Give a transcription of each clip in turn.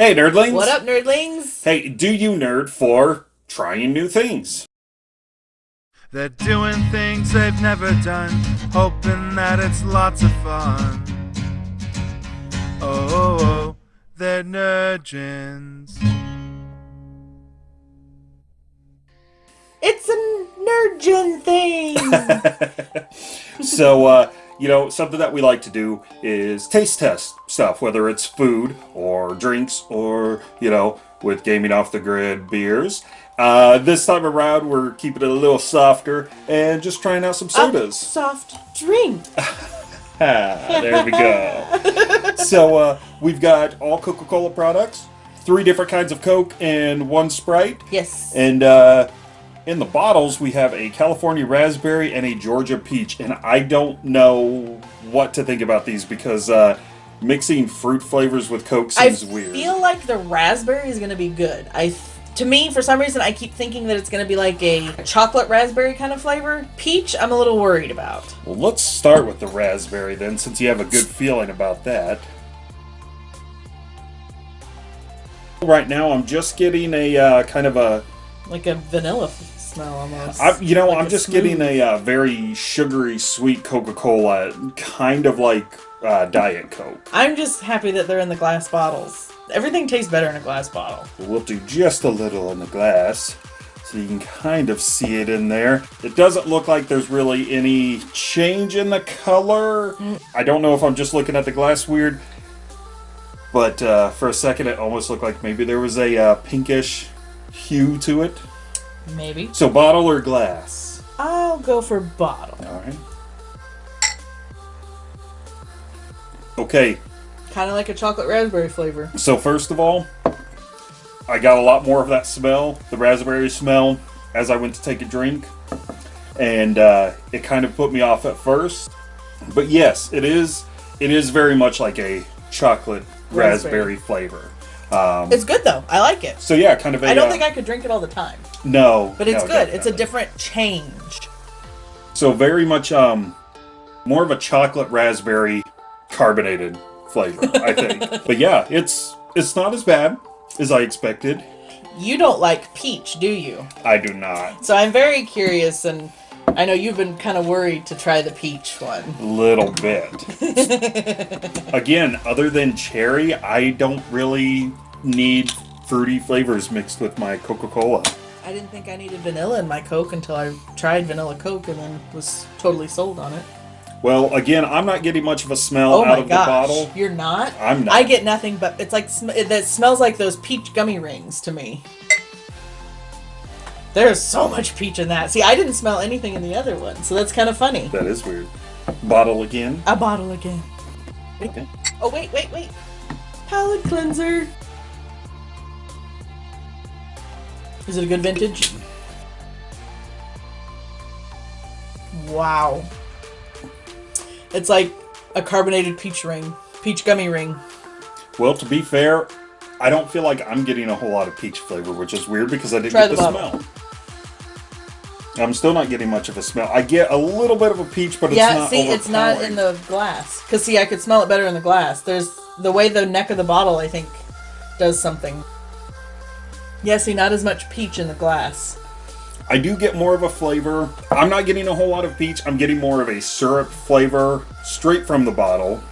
Hey, nerdlings! What up, nerdlings? Hey, do you nerd for trying new things? They're doing things they've never done, hoping that it's lots of fun. Oh, oh, oh they're nerdgens. It's a nerdgen thing! so, uh, you know, something that we like to do is taste test stuff, whether it's food or drinks or, you know, with gaming off the grid beers. Uh, this time around, we're keeping it a little softer and just trying out some sodas. A soft drink. there we go. so uh, we've got all Coca-Cola products, three different kinds of Coke, and one Sprite. Yes. And uh, in the bottles, we have a California raspberry and a Georgia peach, and I don't know what to think about these because uh, mixing fruit flavors with Coke seems I weird. I feel like the raspberry is going to be good. I to me, for some reason, I keep thinking that it's going to be like a chocolate raspberry kind of flavor. Peach, I'm a little worried about. Well, let's start with the raspberry then, since you have a good feeling about that. Right now, I'm just getting a uh, kind of a... Like a vanilla smell almost. I, you know, like I'm just smooth. getting a uh, very sugary, sweet Coca-Cola, kind of like uh, Diet Coke. I'm just happy that they're in the glass bottles. Everything tastes better in a glass bottle. We'll do just a little in the glass so you can kind of see it in there. It doesn't look like there's really any change in the color. Mm. I don't know if I'm just looking at the glass weird, but uh, for a second it almost looked like maybe there was a uh, pinkish hue to it. Maybe. So bottle or glass? I'll go for bottle. All right. Okay, Kind of like a chocolate raspberry flavor. So first of all, I got a lot more of that smell, the raspberry smell, as I went to take a drink. And uh, it kind of put me off at first. But yes, it is it is very much like a chocolate raspberry, raspberry flavor. Um, it's good though. I like it. So yeah, kind of. I don't uh, think I could drink it all the time. No, but it's no, good. It's a different change. So very much um, more of a chocolate raspberry carbonated flavor, I think. but yeah, it's it's not as bad as I expected. You don't like peach, do you? I do not. So I'm very curious, and I know you've been kind of worried to try the peach one. A little bit. Again, other than cherry, I don't really need fruity flavors mixed with my Coca-Cola. I didn't think I needed vanilla in my Coke until I tried vanilla Coke and then was totally sold on it. Well, again, I'm not getting much of a smell oh out of gosh. the bottle. You're not? I'm not. I get nothing but it's like sm- that smells like those peach gummy rings to me. There's so much peach in that. See, I didn't smell anything in the other one, so that's kind of funny. That is weird. Bottle again. A bottle again. Okay. Oh wait, wait, wait. Palate cleanser. Is it a good vintage? Wow. It's like a carbonated peach ring, peach gummy ring. Well, to be fair, I don't feel like I'm getting a whole lot of peach flavor, which is weird because I didn't Try get the, the smell. I'm still not getting much of a smell. I get a little bit of a peach, but yeah, it's not. Yeah, see, it's not in the glass. Cause see, I could smell it better in the glass. There's the way the neck of the bottle, I think, does something. Yeah, see, not as much peach in the glass. I do get more of a flavor. I'm not getting a whole lot of peach. I'm getting more of a syrup flavor straight from the bottle.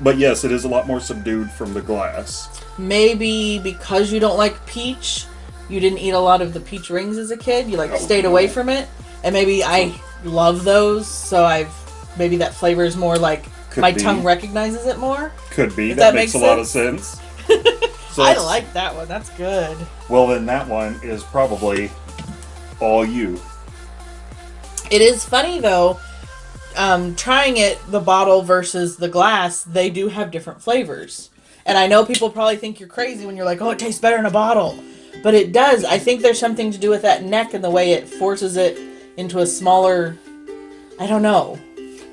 But yes, it is a lot more subdued from the glass. Maybe because you don't like peach, you didn't eat a lot of the peach rings as a kid. You like oh, stayed away from it. And maybe I love those, so I've maybe that flavor is more like Could my be. tongue recognizes it more. Could be. That, that, makes, makes a lot of sense. so I like that one. That's good. Well, then that one is probably all you. It is funny though, um, trying it the bottle versus the glass, they do have different flavors. And I know people probably think you're crazy when you're like, "Oh, it tastes better in a bottle," but it does. I think there's something to do with that neck and the way it forces it into a smaller. I don't know.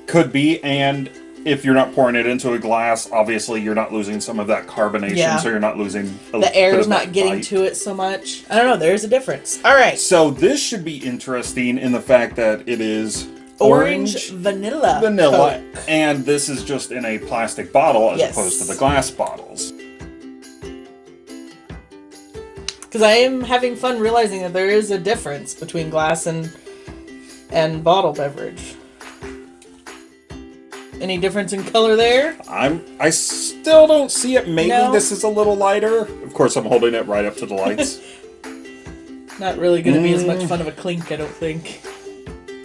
Could be, and if you're not pouring it into a glass, obviously you're not losing some of that carbonation, yeah. so you're not losing the air is not getting bite. to it so much. I don't know. There's a difference. All right. So this should be interesting in the fact that it is orange, orange vanilla, vanilla, Coke. and this is just in a plastic bottle as yes. opposed to the glass bottles. Because I am having fun realizing that there is a difference between glass and and bottle beverage. Any difference in color there? I'm. I still don't see it. Maybe No. this is a little lighter. Of course, I'm holding it right up to the lights. Not really going to be as much Mm. fun of a clink, I don't think.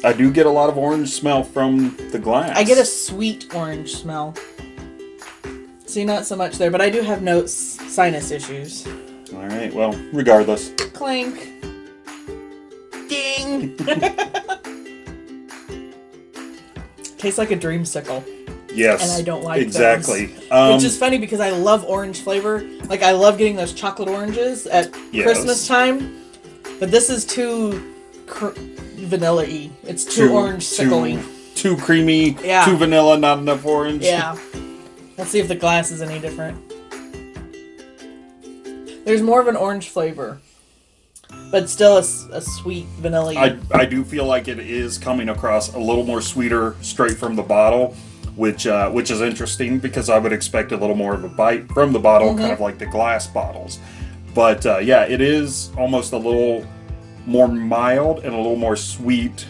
I do get a lot of orange smell from the glass. I get a sweet orange smell. See, not so much there, but I do have notes sinus issues. All right. Well, regardless. Clink. Ding. Tastes like a dreamsicle. Yes. And I don't like exactly. Um, Which is funny because I love orange flavor. Like I love getting those chocolate oranges at Yes. Christmas time. But this is too cr- vanilla-y. It's too, orange sickly. Too, too creamy. Yeah. Too vanilla. Not enough orange. Yeah. Let's see if the glass is any different. There's more of an orange flavor, but still a sweet vanilla. I, I do feel like it is coming across a little more sweeter straight from the bottle, which uh, which is interesting because I would expect a little more of a bite from the bottle, Mm-hmm. kind of like the glass bottles. But uh, yeah, it is almost a little more mild and a little more sweet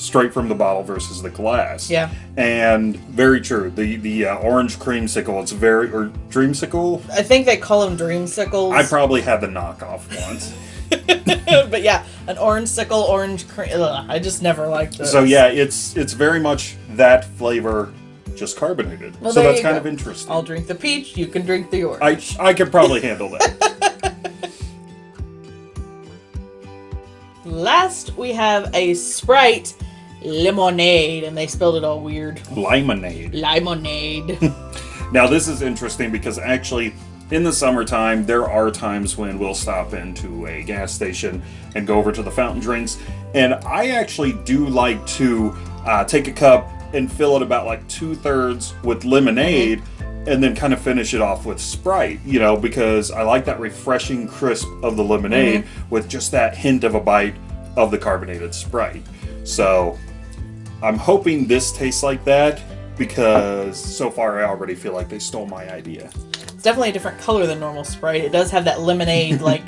straight from the bottle versus the glass. Yeah. And very true. The the uh, orange creamsicle, it's very or dreamsicle. I think they call them dreamsicles. I probably had the knockoff once. but yeah, an orange sickle, orange cream. Ugh, I just never liked those. So yeah, it's it's very much that flavor, just carbonated. Well, so that's kind go. of interesting. I'll drink the peach. You can drink the orange. I I could probably handle that. Last, we have a Sprite lemonade, and they spelled it all weird. Limonade. Limonade. Now this is interesting because actually in the summertime there are times when we'll stop into a gas station and go over to the fountain drinks, and I actually do like to uh, take a cup and fill it about like two thirds with lemonade. And then kind of finish it off with Sprite, you know, because I like that refreshing crisp of the lemonade with just that hint of a bite of the carbonated Sprite. So I'm hoping this tastes like that because so far I already feel like they stole my idea. it's definitely a different color than normal Sprite. It does have that lemonade like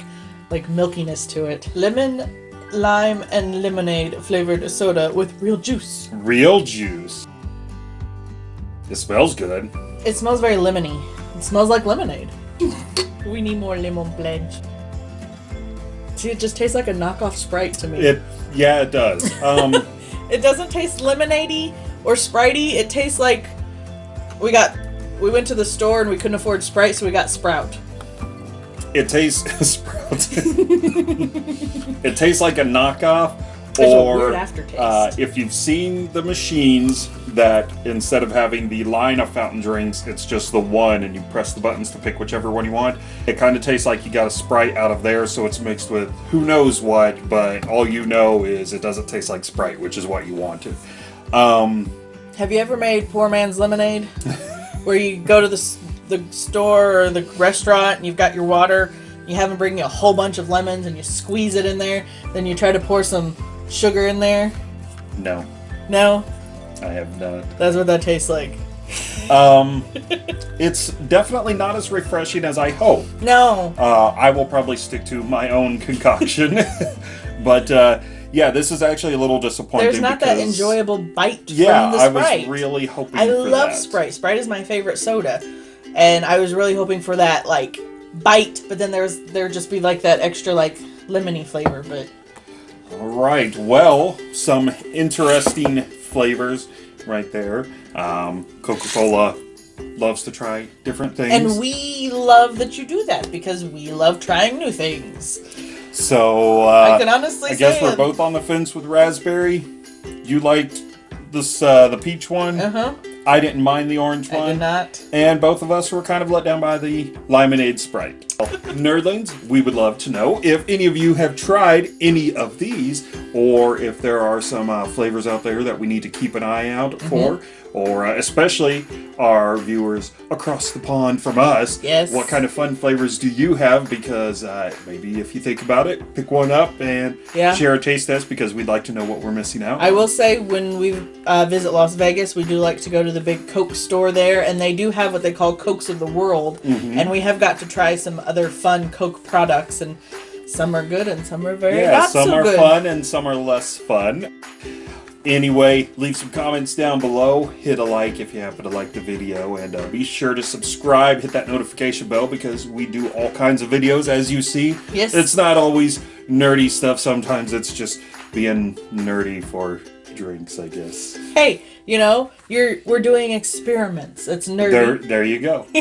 like milkiness to it. Lemon, lime, and lemonade flavored soda with real juice. Real juice. It smells good. It smells very lemony. It smells like lemonade. we need more lemon pledge. See, it just tastes like a knockoff Sprite to me. It yeah, it does. Um It doesn't taste lemonadey or spritey. It tastes like we got we went to the store and we couldn't afford Sprite, so we got Sprout. it tastes Sprout. it tastes like a knockoff There's or uh, if you've seen the machines that instead of having the line of fountain drinks, it's just the one and you press the buttons to pick whichever one you want. It kind of tastes like you got a Sprite out of there, so it's mixed with who knows what, but all you know is it doesn't taste like Sprite, which is what you wanted. Um, Have you ever made poor man's lemonade? Where you go to the the store or the restaurant and you've got your water, you have them bring you a whole bunch of lemons and you squeeze it in there, then you try to pour some sugar in there. no, No, I have not. that's what that tastes like. Um, it's definitely not as refreshing as I hope. No, Uh, I will probably stick to my own concoction, but uh, yeah, this is actually a little disappointing. there's not that enjoyable bite Yeah, from the Sprite. I was really hoping. I love that. Sprite. Sprite is my favorite soda, and I was really hoping for that like bite, but then there's there would just be like that extra like lemony flavor. But All right. Well, some interesting flavors right there. Um, Coca-Cola loves to try different things. and we love that you do that because we love trying new things. so uh, I can honestly I guess we're both on the fence with raspberry. You liked this uh, the peach one. Uh huh. I didn't mind the orange I one. did not. And both of us were kind of let down by the Limonade Sprite. Nerdlings, we would love to know if any of you have tried any of these, or if there are some uh, flavors out there that we need to keep an eye out Mm-hmm. for, or uh, especially our viewers across the pond from us. Yes. What kind of fun flavors do you have? Because uh, maybe if you think about it, pick one up and Yeah. share a taste test because we'd like to know what we're missing out. I will say when we uh, visit Las Vegas, we do like to go to the big Coke store there, and they do have what they call Cokes of the World, Mm-hmm. and we have got to try some other fun Coke products and Some are good and some are very yeah, not some so are good. fun and some are less fun. Anyway, leave some comments down below. Hit a like if you happen to like the video, and uh, be sure to subscribe. Hit that notification bell because we do all kinds of videos, as you see. Yes. It's not always nerdy stuff. Sometimes it's just being nerdy for drinks, I guess. Hey, you know, you're we're doing experiments. It's nerdy. There, there you go.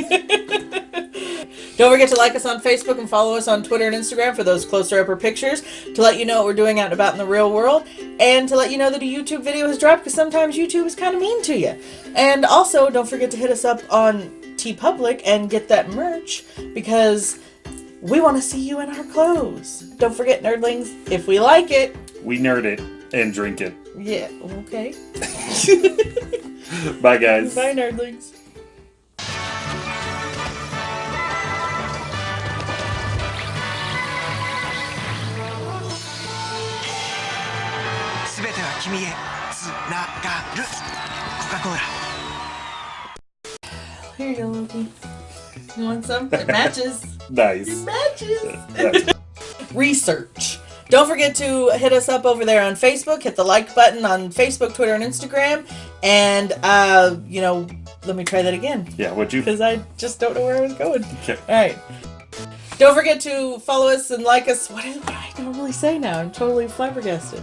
Don't forget to like us on Facebook and follow us on Twitter and Instagram for those closer upper pictures to let you know what we're doing out and about in the real world and to let you know that a YouTube video has dropped because sometimes YouTube is kind of mean to you. And also, don't forget to hit us up on TeePublic and get that merch because we want to see you in our clothes. Don't forget, nerdlings, if we like it, We nerd it and drink it. yeah, okay. Bye, guys. Bye, nerdlings. 君へつながるコカ・コーラ Here you go, Loki. You want some? It matches. Nice. matches. Nice. research. Don't forget to hit us up over there on Facebook. Hit the like button on Facebook, Twitter, and Instagram. And, uh, you know, let me try that again Yeah, what'd you? because I just don't know where I was going. Okay. All right. Don't forget to follow us and like us. What, is, what do I normally say now? I'm totally flabbergasted.